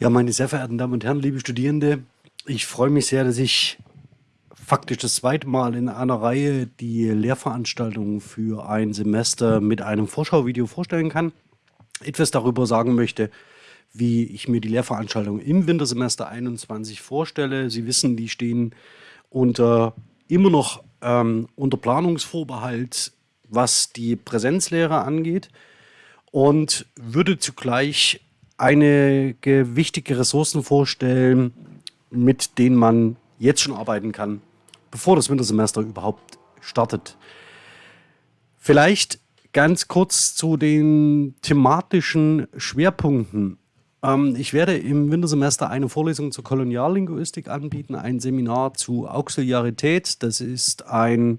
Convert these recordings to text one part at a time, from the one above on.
Ja, meine sehr verehrten Damen und Herren, liebe Studierende, ich freue mich sehr, dass ich faktisch das zweite Mal in einer Reihe die Lehrveranstaltung für ein Semester mit einem Vorschauvideo vorstellen kann. Etwas darüber sagen möchte, wie ich mir die Lehrveranstaltung im Wintersemester 21 vorstelle. Sie wissen, die stehen unter immer noch ähm, unter Planungsvorbehalt, was die Präsenzlehre angeht und würde zugleich einige wichtige Ressourcen vorstellen, mit denen man jetzt schon arbeiten kann, bevor das Wintersemester überhaupt startet. Vielleicht ganz kurz zu den thematischen Schwerpunkten. Ähm, ich werde im Wintersemester eine Vorlesung zur Koloniallinguistik anbieten, ein Seminar zu Auxiliarität. Das ist ein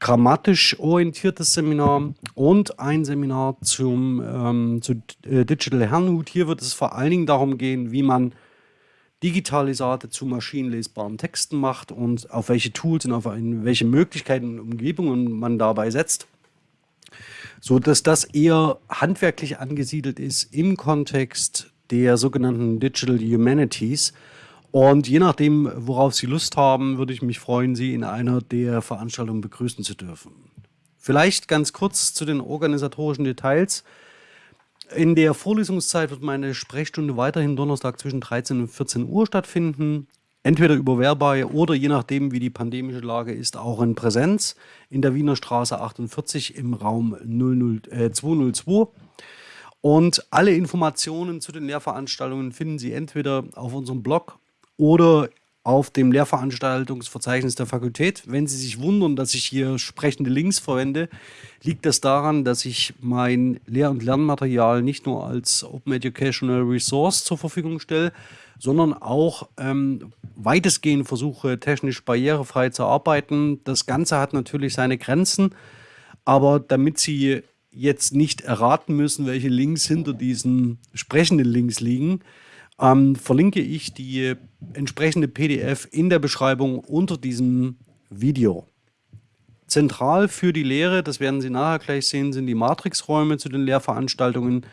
grammatisch orientiertes Seminar und ein Seminar zum, ähm, zu äh, Digital Herrnhut. Hier wird es vor allen Dingen darum gehen, wie man Digitalisate zu maschinenlesbaren Texten macht und auf welche Tools und auf welche Möglichkeiten und Umgebungen man dabei setzt. So dass das eher handwerklich angesiedelt ist im Kontext der sogenannten Digital Humanities und je nachdem, worauf Sie Lust haben, würde ich mich freuen, Sie in einer der Veranstaltungen begrüßen zu dürfen. Vielleicht ganz kurz zu den organisatorischen Details. In der Vorlesungszeit wird meine Sprechstunde weiterhin Donnerstag zwischen 13 und 14 Uhr stattfinden. Entweder über Verbei oder je nachdem, wie die pandemische Lage ist, auch in Präsenz in der Wiener Straße 48 im Raum 00, äh, 202. Und alle Informationen zu den Lehrveranstaltungen finden Sie entweder auf unserem Blog oder auf dem Lehrveranstaltungsverzeichnis der Fakultät. Wenn Sie sich wundern, dass ich hier sprechende Links verwende, liegt das daran, dass ich mein Lehr- und Lernmaterial nicht nur als Open Educational Resource zur Verfügung stelle, sondern auch ähm, weitestgehend versuche, technisch barrierefrei zu arbeiten. Das Ganze hat natürlich seine Grenzen, aber damit Sie jetzt nicht erraten müssen, welche Links hinter diesen sprechenden Links liegen, ähm, verlinke ich die entsprechende PDF in der Beschreibung unter diesem Video. Zentral für die Lehre, das werden Sie nachher gleich sehen, sind die Matrixräume zu den Lehrveranstaltungen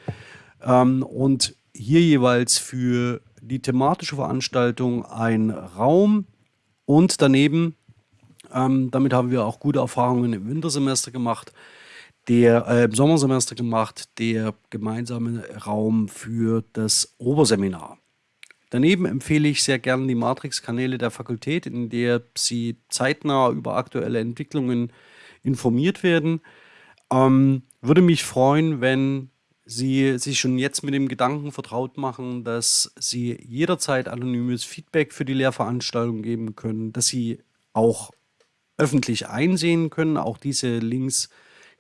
ähm, und hier jeweils für die thematische Veranstaltung ein Raum und daneben, ähm, damit haben wir auch gute Erfahrungen im Wintersemester gemacht, der äh, im Sommersemester gemacht, der gemeinsame Raum für das Oberseminar. Daneben empfehle ich sehr gerne die Matrix-Kanäle der Fakultät, in der Sie zeitnah über aktuelle Entwicklungen informiert werden. Ähm, würde mich freuen, wenn Sie sich schon jetzt mit dem Gedanken vertraut machen, dass Sie jederzeit anonymes Feedback für die Lehrveranstaltung geben können, dass Sie auch öffentlich einsehen können. Auch diese Links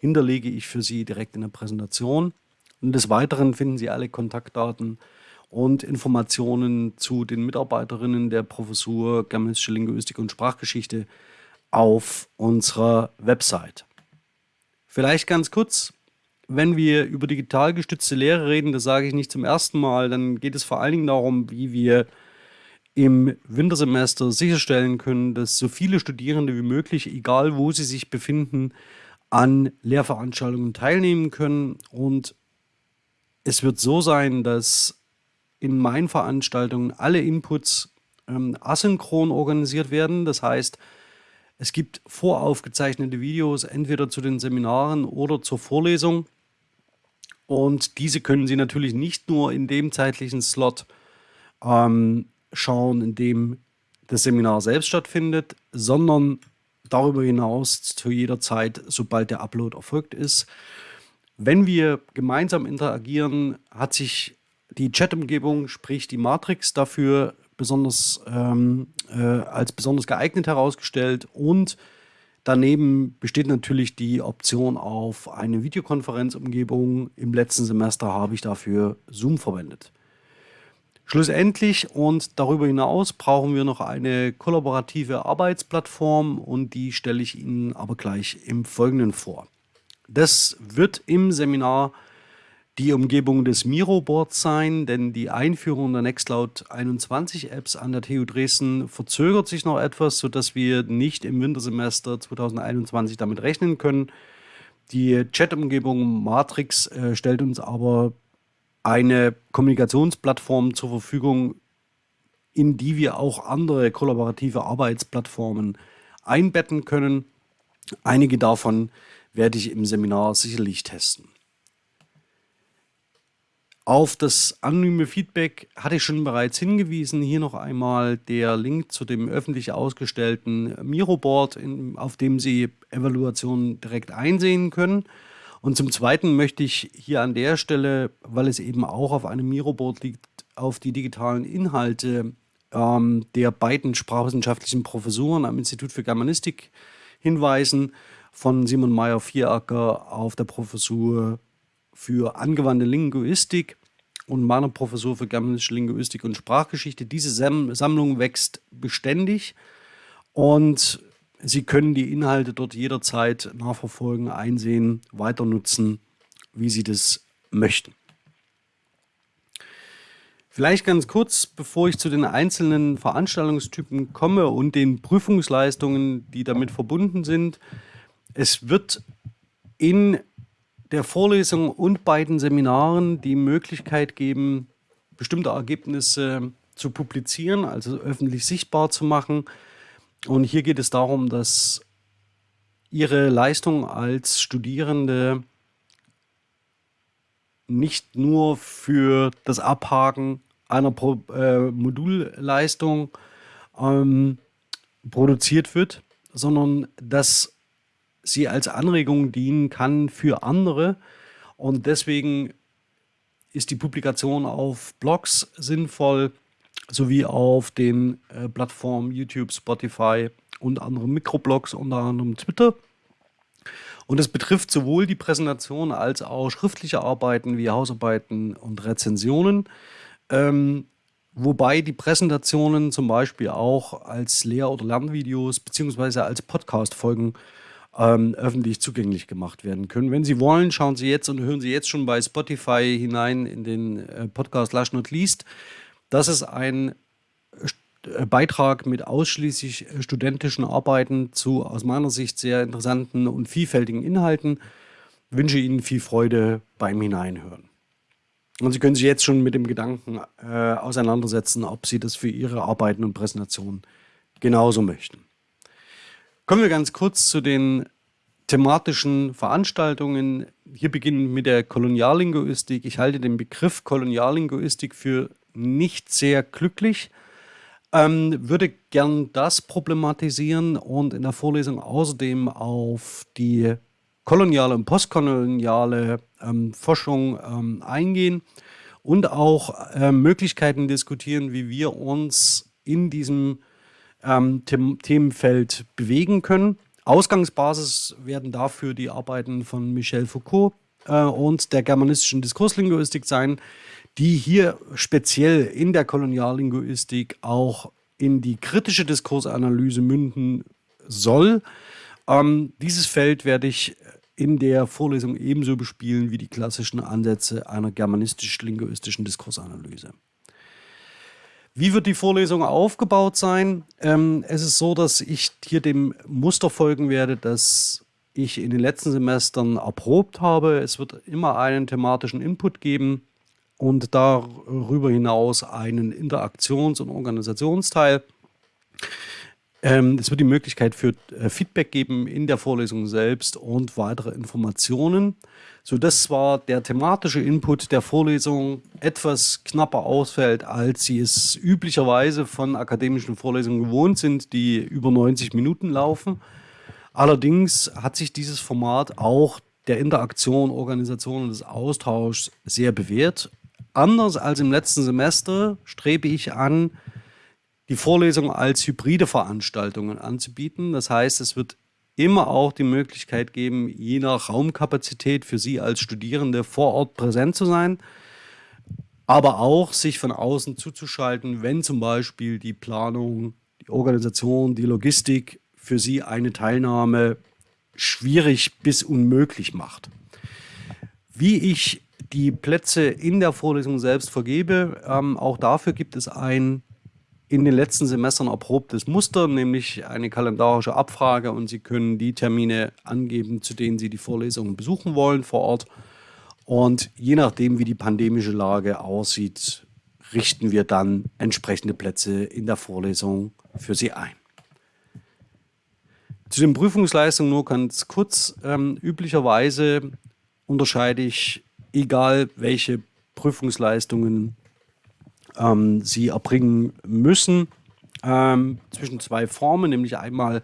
hinterlege ich für Sie direkt in der Präsentation. Und des Weiteren finden Sie alle Kontaktdaten und Informationen zu den Mitarbeiterinnen der Professur Germanistische Linguistik und Sprachgeschichte auf unserer Website. Vielleicht ganz kurz, wenn wir über digital gestützte Lehre reden, das sage ich nicht zum ersten Mal, dann geht es vor allen Dingen darum, wie wir im Wintersemester sicherstellen können, dass so viele Studierende wie möglich, egal wo sie sich befinden, an Lehrveranstaltungen teilnehmen können. Und es wird so sein, dass in meinen Veranstaltungen alle Inputs ähm, asynchron organisiert werden. Das heißt, es gibt voraufgezeichnete Videos entweder zu den Seminaren oder zur Vorlesung. Und diese können Sie natürlich nicht nur in dem zeitlichen Slot ähm, schauen, in dem das Seminar selbst stattfindet, sondern darüber hinaus zu jeder Zeit, sobald der Upload erfolgt ist. Wenn wir gemeinsam interagieren, hat sich die Chat-Umgebung, sprich die Matrix, dafür besonders ähm, äh, als besonders geeignet herausgestellt und daneben besteht natürlich die Option auf eine Videokonferenzumgebung. Im letzten Semester habe ich dafür Zoom verwendet. Schlussendlich und darüber hinaus brauchen wir noch eine kollaborative Arbeitsplattform und die stelle ich Ihnen aber gleich im Folgenden vor. Das wird im Seminar die Umgebung des Miro-Boards sein, denn die Einführung der Nextcloud 21 Apps an der TU Dresden verzögert sich noch etwas, sodass wir nicht im Wintersemester 2021 damit rechnen können. Die Chat-Umgebung Matrix äh, stellt uns aber eine Kommunikationsplattform zur Verfügung, in die wir auch andere kollaborative Arbeitsplattformen einbetten können. Einige davon werde ich im Seminar sicherlich testen. Auf das anonyme Feedback hatte ich schon bereits hingewiesen. Hier noch einmal der Link zu dem öffentlich ausgestellten Miro-Board, auf dem Sie Evaluationen direkt einsehen können. Und zum Zweiten möchte ich hier an der Stelle, weil es eben auch auf einem Miro-Board liegt, auf die digitalen Inhalte ähm, der beiden sprachwissenschaftlichen Professuren am Institut für Germanistik hinweisen, von Simon Meyer-Vieracker auf der Professur für angewandte Linguistik und meiner Professur für germanistische Linguistik und Sprachgeschichte. Diese Sammlung wächst beständig und Sie können die Inhalte dort jederzeit nachverfolgen, einsehen, weiter nutzen, wie Sie das möchten. Vielleicht ganz kurz, bevor ich zu den einzelnen Veranstaltungstypen komme und den Prüfungsleistungen, die damit verbunden sind. Es wird in der Vorlesung und beiden Seminaren die Möglichkeit geben, bestimmte Ergebnisse zu publizieren, also öffentlich sichtbar zu machen. Und hier geht es darum, dass Ihre Leistung als Studierende nicht nur für das Abhaken einer Pro äh, Modulleistung ähm, produziert wird, sondern dass sie als Anregung dienen kann für andere. Und deswegen ist die Publikation auf Blogs sinnvoll, sowie auf den äh, Plattformen YouTube, Spotify und anderen Mikroblogs, unter anderem Twitter. Und es betrifft sowohl die Präsentation als auch schriftliche Arbeiten wie Hausarbeiten und Rezensionen. Ähm, wobei die Präsentationen zum Beispiel auch als Lehr- oder Lernvideos beziehungsweise als Podcast-Folgen ähm, öffentlich zugänglich gemacht werden können. Wenn Sie wollen, schauen Sie jetzt und hören Sie jetzt schon bei Spotify hinein in den äh, Podcast Lash Not Least. Das ist ein äh, Beitrag mit ausschließlich äh, studentischen Arbeiten zu aus meiner Sicht sehr interessanten und vielfältigen Inhalten. Ich wünsche Ihnen viel Freude beim Hineinhören. Und Sie können sich jetzt schon mit dem Gedanken äh, auseinandersetzen, ob Sie das für Ihre Arbeiten und Präsentationen genauso möchten. Kommen wir ganz kurz zu den thematischen Veranstaltungen. Hier beginnen mit der Koloniallinguistik. Ich halte den Begriff Koloniallinguistik für nicht sehr glücklich. Ähm, würde gern das problematisieren und in der Vorlesung außerdem auf die koloniale und postkoloniale ähm, Forschung ähm, eingehen und auch äh, Möglichkeiten diskutieren, wie wir uns in diesem ähm, The Themenfeld bewegen können. Ausgangsbasis werden dafür die Arbeiten von Michel Foucault äh, und der germanistischen Diskurslinguistik sein, die hier speziell in der Koloniallinguistik auch in die kritische Diskursanalyse münden soll. Ähm, dieses Feld werde ich in der Vorlesung ebenso bespielen wie die klassischen Ansätze einer germanistisch-linguistischen Diskursanalyse. Wie wird die Vorlesung aufgebaut sein? Ähm, es ist so, dass ich hier dem Muster folgen werde, das ich in den letzten Semestern erprobt habe. Es wird immer einen thematischen Input geben und darüber hinaus einen Interaktions- und Organisationsteil. Ähm, es wird die Möglichkeit für äh, Feedback geben in der Vorlesung selbst und weitere Informationen, sodass zwar der thematische Input der Vorlesung etwas knapper ausfällt, als Sie es üblicherweise von akademischen Vorlesungen gewohnt sind, die über 90 Minuten laufen. Allerdings hat sich dieses Format auch der Interaktion, Organisation und des Austauschs sehr bewährt. Anders als im letzten Semester strebe ich an, die Vorlesung als hybride Veranstaltungen anzubieten. Das heißt, es wird immer auch die Möglichkeit geben, je nach Raumkapazität für Sie als Studierende vor Ort präsent zu sein, aber auch sich von außen zuzuschalten, wenn zum Beispiel die Planung, die Organisation, die Logistik für Sie eine Teilnahme schwierig bis unmöglich macht. Wie ich die Plätze in der Vorlesung selbst vergebe, ähm, auch dafür gibt es ein in den letzten Semestern erprobtes Muster, nämlich eine kalendarische Abfrage und Sie können die Termine angeben, zu denen Sie die Vorlesungen besuchen wollen vor Ort. Und je nachdem, wie die pandemische Lage aussieht, richten wir dann entsprechende Plätze in der Vorlesung für Sie ein. Zu den Prüfungsleistungen nur ganz kurz. Ähm, üblicherweise unterscheide ich, egal welche Prüfungsleistungen ähm, Sie erbringen müssen, ähm, zwischen zwei Formen, nämlich einmal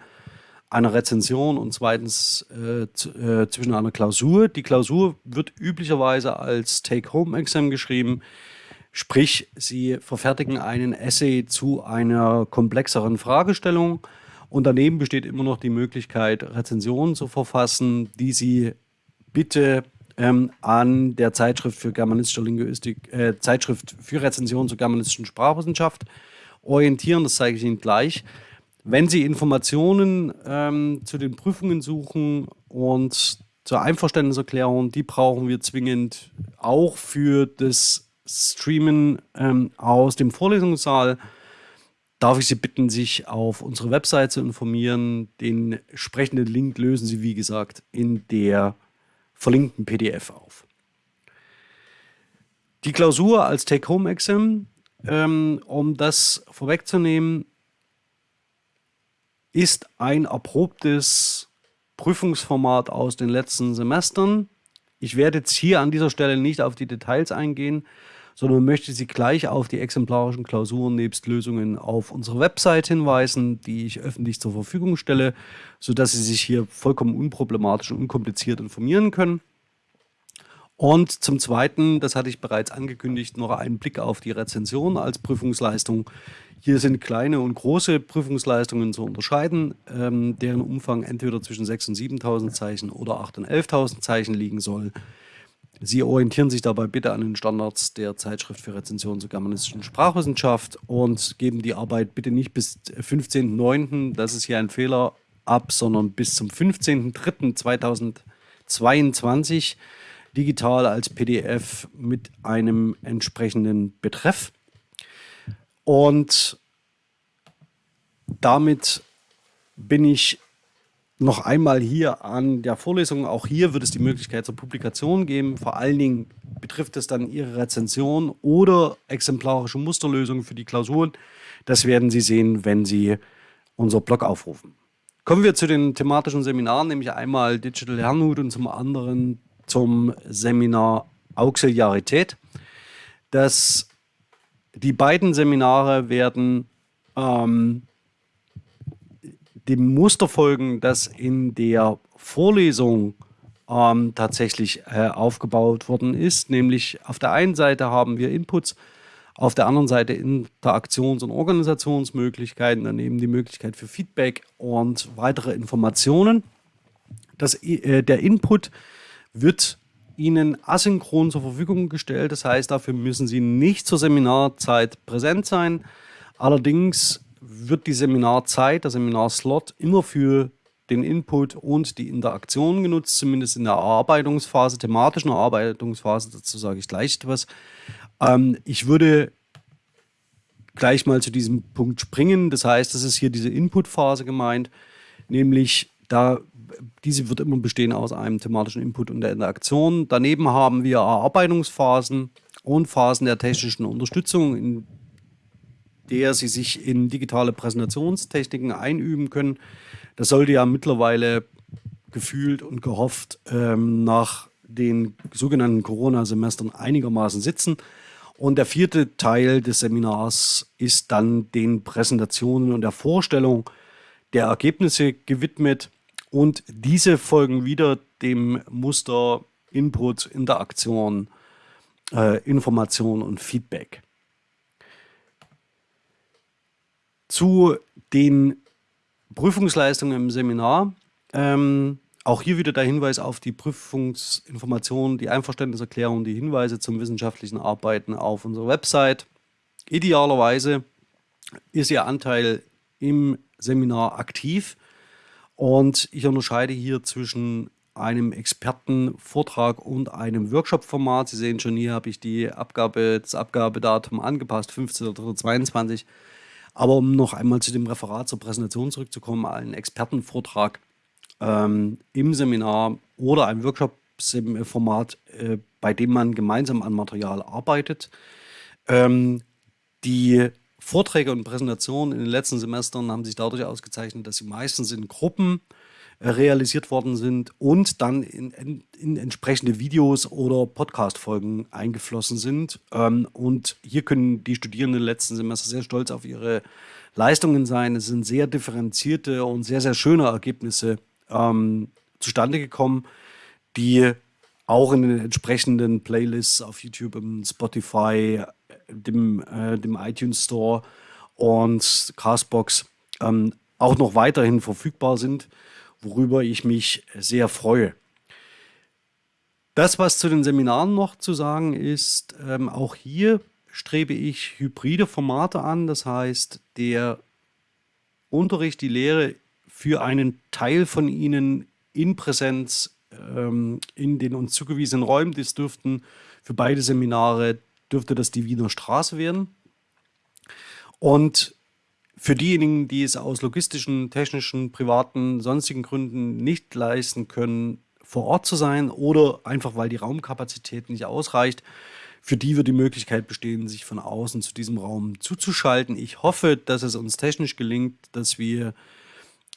einer Rezension und zweitens äh, äh, zwischen einer Klausur. Die Klausur wird üblicherweise als Take-Home-Exam geschrieben, sprich, Sie verfertigen einen Essay zu einer komplexeren Fragestellung und daneben besteht immer noch die Möglichkeit, Rezensionen zu verfassen, die Sie bitte ähm, an der Zeitschrift für germanistische Linguistik, äh, Zeitschrift für Rezensionen zur germanistischen Sprachwissenschaft orientieren. Das zeige ich Ihnen gleich. Wenn Sie Informationen ähm, zu den Prüfungen suchen und zur Einverständniserklärung, die brauchen wir zwingend auch für das Streamen ähm, aus dem Vorlesungssaal. Darf ich Sie bitten, sich auf unsere Website zu informieren. Den entsprechenden Link lösen Sie, wie gesagt, in der verlinkten PDF auf. Die Klausur als Take-Home-Exam, ähm, um das vorwegzunehmen, ist ein erprobtes Prüfungsformat aus den letzten Semestern. Ich werde jetzt hier an dieser Stelle nicht auf die Details eingehen, sondern möchte Sie gleich auf die exemplarischen Klausuren nebst Lösungen auf unsere Website hinweisen, die ich öffentlich zur Verfügung stelle, sodass Sie sich hier vollkommen unproblematisch und unkompliziert informieren können. Und zum Zweiten, das hatte ich bereits angekündigt, noch einen Blick auf die Rezension als Prüfungsleistung. Hier sind kleine und große Prüfungsleistungen zu unterscheiden, ähm, deren Umfang entweder zwischen 6.000 und 7.000 Zeichen oder 8.000 und 11.000 Zeichen liegen soll. Sie orientieren sich dabei bitte an den Standards der Zeitschrift für Rezension zur germanistischen Sprachwissenschaft und geben die Arbeit bitte nicht bis 15.09., das ist hier ein Fehler, ab, sondern bis zum 15.03.2022 digital als PDF mit einem entsprechenden Betreff. Und damit bin ich noch einmal hier an der Vorlesung. Auch hier wird es die Möglichkeit zur Publikation geben. Vor allen Dingen betrifft es dann Ihre Rezension oder exemplarische Musterlösungen für die Klausuren. Das werden Sie sehen, wenn Sie unser Blog aufrufen. Kommen wir zu den thematischen Seminaren, nämlich einmal Digital Lernhut und zum anderen zum Seminar Auxiliarität. Das, die beiden Seminare werden ähm, dem Muster folgen, das in der Vorlesung ähm, tatsächlich äh, aufgebaut worden ist. Nämlich auf der einen Seite haben wir Inputs, auf der anderen Seite Interaktions- und Organisationsmöglichkeiten, daneben die Möglichkeit für Feedback und weitere Informationen. Das, äh, der Input wird Ihnen asynchron zur Verfügung gestellt. Das heißt, dafür müssen Sie nicht zur Seminarzeit präsent sein. Allerdings wird die Seminarzeit, der Seminarslot immer für den Input und die Interaktion genutzt, zumindest in der Erarbeitungsphase, thematischen Erarbeitungsphase. Dazu sage ich gleich etwas. Ähm, ich würde gleich mal zu diesem Punkt springen. Das heißt, das ist hier diese Input-Phase gemeint, nämlich da diese wird immer bestehen aus einem thematischen Input und der Interaktion. Daneben haben wir Erarbeitungsphasen und Phasen der technischen Unterstützung, in der Sie sich in digitale Präsentationstechniken einüben können. Das sollte ja mittlerweile gefühlt und gehofft ähm, nach den sogenannten Corona-Semestern einigermaßen sitzen. Und der vierte Teil des Seminars ist dann den Präsentationen und der Vorstellung der Ergebnisse gewidmet. Und diese folgen wieder dem Muster Input, Interaktion, äh, Information und Feedback. Zu den Prüfungsleistungen im Seminar. Ähm, auch hier wieder der Hinweis auf die Prüfungsinformationen, die Einverständniserklärung, die Hinweise zum wissenschaftlichen Arbeiten auf unserer Website. Idealerweise ist Ihr Anteil im Seminar aktiv. Und ich unterscheide hier zwischen einem Expertenvortrag und einem Workshop-Format. Sie sehen schon, hier habe ich die Abgabe, das Abgabedatum angepasst, 15.22. Aber um noch einmal zu dem Referat zur Präsentation zurückzukommen, ein Expertenvortrag ähm, im Seminar oder ein Workshop Workshop-Format, äh, bei dem man gemeinsam an Material arbeitet. Ähm, die Vorträge und Präsentationen in den letzten Semestern haben sich dadurch ausgezeichnet, dass sie meistens in Gruppen realisiert worden sind und dann in, in, in entsprechende Videos oder Podcast-Folgen eingeflossen sind. Ähm, und hier können die Studierenden letzten Semester sehr stolz auf ihre Leistungen sein. Es sind sehr differenzierte und sehr, sehr schöne Ergebnisse ähm, zustande gekommen, die auch in den entsprechenden Playlists auf YouTube, im Spotify, dem, äh, dem iTunes Store und Castbox ähm, auch noch weiterhin verfügbar sind, worüber ich mich sehr freue. Das, was zu den Seminaren noch zu sagen ist, ähm, auch hier strebe ich hybride Formate an. Das heißt, der Unterricht, die Lehre für einen Teil von Ihnen in Präsenz ähm, in den uns zugewiesenen Räumen. Das dürften für beide Seminare dürfte das die Wiener Straße werden. Und für diejenigen, die es aus logistischen, technischen, privaten, sonstigen Gründen nicht leisten können, vor Ort zu sein oder einfach weil die Raumkapazität nicht ausreicht, für die wird die Möglichkeit bestehen, sich von außen zu diesem Raum zuzuschalten. Ich hoffe, dass es uns technisch gelingt, dass wir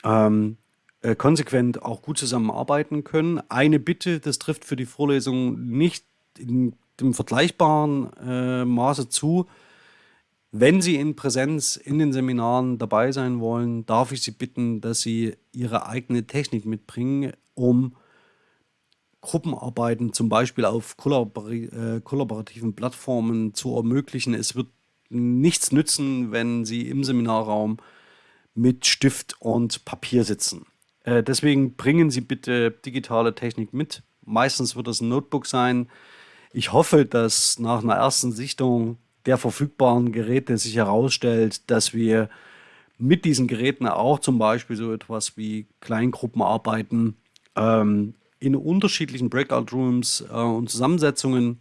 ähm, äh, konsequent auch gut zusammenarbeiten können. Eine Bitte, das trifft für die Vorlesung nicht in dem vergleichbaren äh, Maße zu. Wenn Sie in Präsenz in den Seminaren dabei sein wollen, darf ich Sie bitten, dass Sie Ihre eigene Technik mitbringen, um Gruppenarbeiten zum Beispiel auf kollabori äh, kollaborativen Plattformen zu ermöglichen. Es wird nichts nützen, wenn Sie im Seminarraum mit Stift und Papier sitzen. Äh, deswegen bringen Sie bitte digitale Technik mit. Meistens wird das ein Notebook sein. Ich hoffe, dass nach einer ersten Sichtung der verfügbaren Geräte sich herausstellt, dass wir mit diesen Geräten auch zum Beispiel so etwas wie Kleingruppenarbeiten ähm, in unterschiedlichen Breakout-Rooms äh, und Zusammensetzungen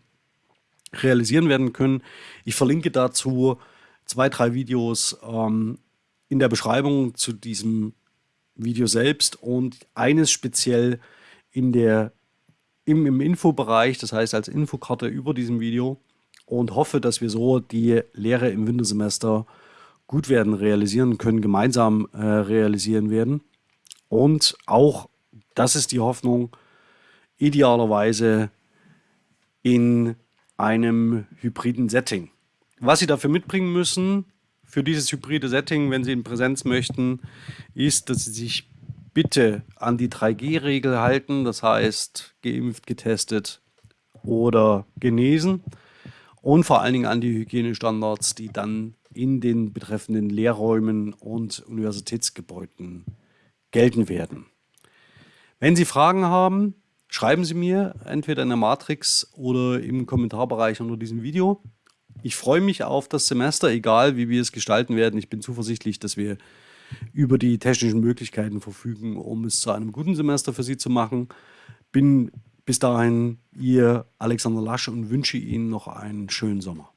realisieren werden können. Ich verlinke dazu zwei, drei Videos ähm, in der Beschreibung zu diesem Video selbst und eines speziell in der, im, im Infobereich, das heißt als Infokarte über diesem Video und hoffe, dass wir so die Lehre im Wintersemester gut werden realisieren können, gemeinsam äh, realisieren werden. Und auch, das ist die Hoffnung, idealerweise in einem hybriden Setting. Was Sie dafür mitbringen müssen, für dieses hybride Setting, wenn Sie in Präsenz möchten, ist, dass Sie sich bitte an die 3G-Regel halten, das heißt geimpft, getestet oder genesen und vor allen Dingen an die Hygienestandards, die dann in den betreffenden Lehrräumen und Universitätsgebäuden gelten werden. Wenn Sie Fragen haben, schreiben Sie mir entweder in der Matrix oder im Kommentarbereich unter diesem Video. Ich freue mich auf das Semester, egal wie wir es gestalten werden. Ich bin zuversichtlich, dass wir über die technischen Möglichkeiten verfügen, um es zu einem guten Semester für Sie zu machen. Bin bis dahin Ihr Alexander Lasch und wünsche Ihnen noch einen schönen Sommer.